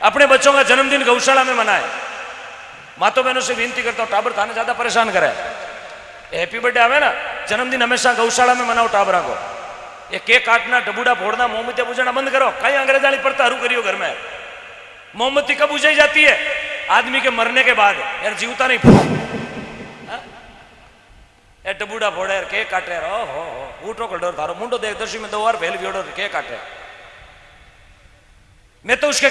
अपने बच्चों का जन्मदिन गौशाला में मनाए। मातो बहनों से विनती करता हूँ, टाबर थाने ज़्यादा परेशान करे हैप्पी बर्थडे आवे ना, जन्मदिन हमेशा गौशाला में मनाओ टाबरा को। ये केक काटना, डबूडा फोड़ना मोमबत्ती बुझाना बंद करो। कहीं अंग्रेजाली पड़ता हरू करियो घर में। मोमबत्ती कब बुझाई जाती है? आदमी के मरने के बाद। यार जीवता नहीं हाँ? डबूडा फोड़े, यार केक काटे, यार ओ हो हो। ऊँटो का डर थारो। मुंडो देख, दर्शी में दो बार फैल भी केक काटे। मैं तो उसके